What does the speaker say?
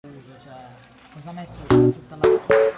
Cioè, cosa metto tutta la...